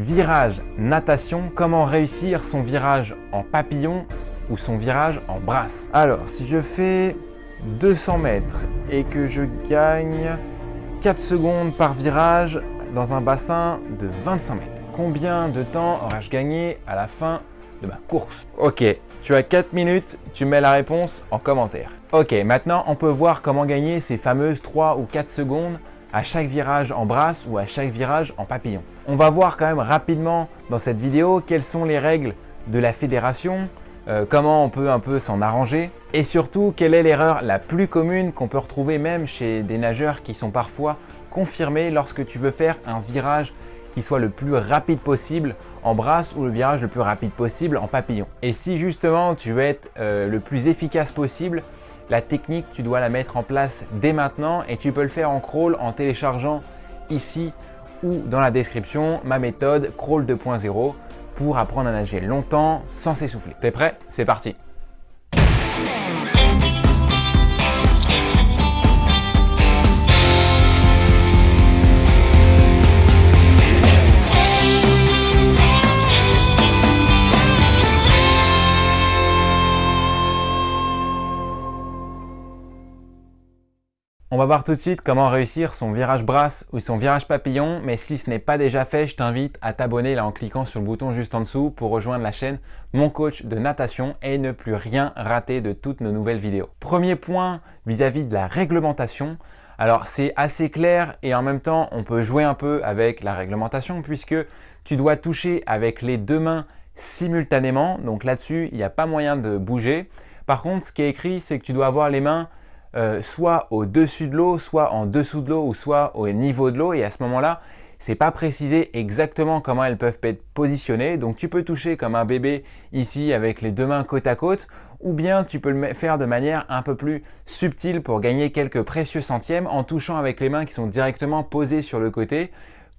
Virage natation, comment réussir son virage en papillon ou son virage en brasse Alors, si je fais 200 mètres et que je gagne 4 secondes par virage dans un bassin de 25 mètres, combien de temps aurais-je gagné à la fin de ma course? Ok, tu as 4 minutes, tu mets la réponse en commentaire. Ok, maintenant on peut voir comment gagner ces fameuses 3 ou 4 secondes à chaque virage en brasse ou à chaque virage en papillon. On va voir quand même rapidement dans cette vidéo quelles sont les règles de la fédération, euh, comment on peut un peu s'en arranger et surtout quelle est l'erreur la plus commune qu'on peut retrouver même chez des nageurs qui sont parfois confirmés lorsque tu veux faire un virage qui soit le plus rapide possible en brasse ou le virage le plus rapide possible en papillon. Et si justement tu veux être euh, le plus efficace possible, la technique tu dois la mettre en place dès maintenant et tu peux le faire en crawl en téléchargeant ici ou dans la description ma méthode crawl 2.0 pour apprendre à nager longtemps sans s'essouffler. T'es prêt? C'est parti On va voir tout de suite comment réussir son virage brasse ou son virage papillon, mais si ce n'est pas déjà fait, je t'invite à t'abonner là en cliquant sur le bouton juste en dessous pour rejoindre la chaîne Mon Coach de Natation et ne plus rien rater de toutes nos nouvelles vidéos. Premier point vis-à-vis de la réglementation, alors c'est assez clair et en même temps on peut jouer un peu avec la réglementation puisque tu dois toucher avec les deux mains simultanément, donc là-dessus il n'y a pas moyen de bouger. Par contre ce qui est écrit c'est que tu dois avoir les mains euh, soit au-dessus de l'eau, soit en dessous de l'eau ou soit au niveau de l'eau et à ce moment-là, c'est pas précisé exactement comment elles peuvent être positionnées. Donc tu peux toucher comme un bébé ici avec les deux mains côte à côte ou bien tu peux le faire de manière un peu plus subtile pour gagner quelques précieux centièmes en touchant avec les mains qui sont directement posées sur le côté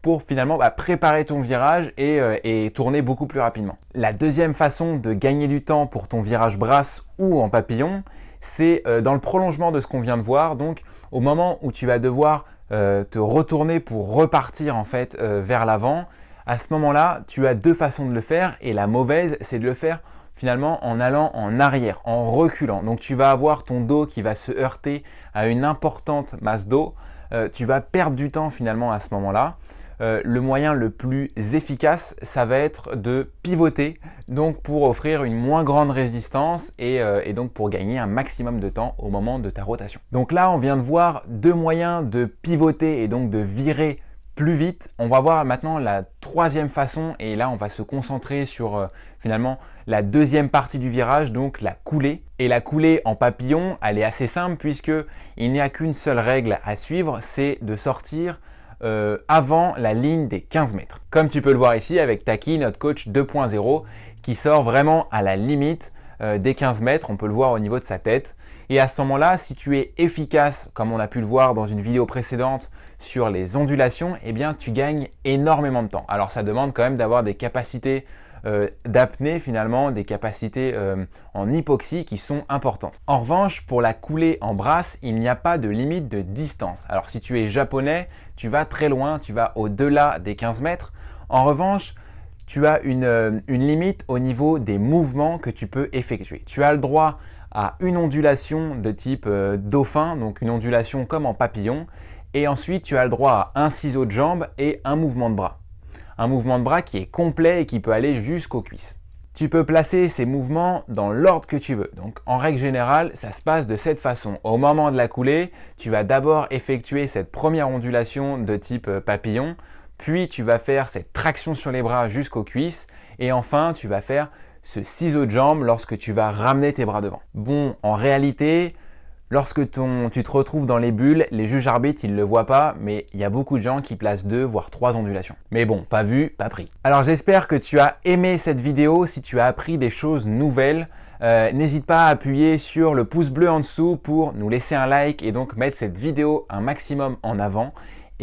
pour finalement bah, préparer ton virage euh, et, tourner beaucoup plus rapidement. La deuxième façon de gagner du temps pour ton virage brasse ou en papillon, c'est euh, dans le prolongement de ce qu'on vient de voir. Donc, au moment où tu vas devoir euh, te retourner pour repartir en fait euh, vers l'avant, à ce moment-là, tu as deux façons de le faire et la mauvaise, c'est de le faire finalement en allant en arrière, en reculant. Donc, tu vas avoir ton dos qui va se heurter à une importante masse d'eau. tu vas perdre du temps finalement à ce moment-là. Euh, le moyen le plus efficace, ça va être de pivoter, donc pour offrir une moins grande résistance euh, et, donc pour gagner un maximum de temps au moment de ta rotation. Donc là, on vient de voir deux moyens de pivoter et donc de virer plus vite. On va voir maintenant la troisième façon et là on va se concentrer sur euh, finalement la deuxième partie du virage, donc la coulée. Et la coulée en papillon, elle est assez simple puisque il n'y a qu'une seule règle à suivre, c'est de sortir euh, avant la ligne des 15 mètres. Comme tu peux le voir ici avec Taki, notre coach 2.0, qui sort vraiment à la limite euh, des 15 mètres, on peut le voir au niveau de sa tête. Et à ce moment-là, si tu es efficace, comme on a pu le voir dans une vidéo précédente sur les ondulations, eh bien tu gagnes énormément de temps. Alors ça demande quand même d'avoir des capacités euh, d'apnée finalement, des capacités euh, en hypoxie qui sont importantes. En revanche, pour la coulée en brasse, il n'y a pas de limite de distance. Alors si tu es japonais, tu vas très loin, tu vas au-delà des 15 mètres. En revanche, tu as une, euh, une limite au niveau des mouvements que tu peux effectuer. Tu as le droit à une ondulation de type dauphin, donc une ondulation comme en papillon. Et ensuite, tu as le droit à un ciseau de jambe et un mouvement de bras un mouvement de bras qui est complet et qui peut aller jusqu'aux cuisses. Tu peux placer ces mouvements dans l'ordre que tu veux. Donc en règle générale, ça se passe de cette façon. Au moment de la coulée, tu vas d'abord effectuer cette première ondulation de type euh, papillon, puis tu vas faire cette traction sur les bras jusqu'aux cuisses, et enfin tu vas faire ce ciseau de jambe lorsque tu vas ramener tes bras devant. Bon, en réalité, Lorsque tu te retrouves dans les bulles, les juges arbitres, ils le voient pas, mais il y a beaucoup de gens qui placent deux, voire trois ondulations. Mais bon, pas vu, pas pris. Alors j'espère que tu as aimé cette vidéo. Si tu as appris des choses nouvelles, euh, n'hésite pas à appuyer sur le pouce bleu en dessous pour nous laisser un like et donc mettre cette vidéo un maximum en avant.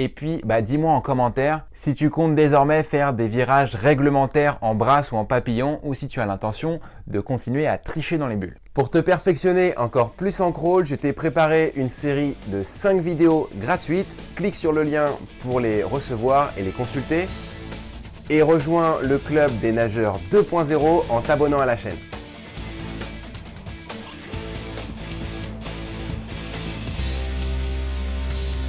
Et puis, bah, dis-moi en commentaire si tu comptes désormais faire des virages réglementaires en brasse ou en papillon ou si tu as l'intention de continuer à tricher dans les bulles. Pour te perfectionner encore plus en crawl, je t'ai préparé une série de 5 vidéos gratuites. Clique sur le lien pour les recevoir et les consulter. et rejoins le club des nageurs 2.0 en t'abonnant à la chaîne.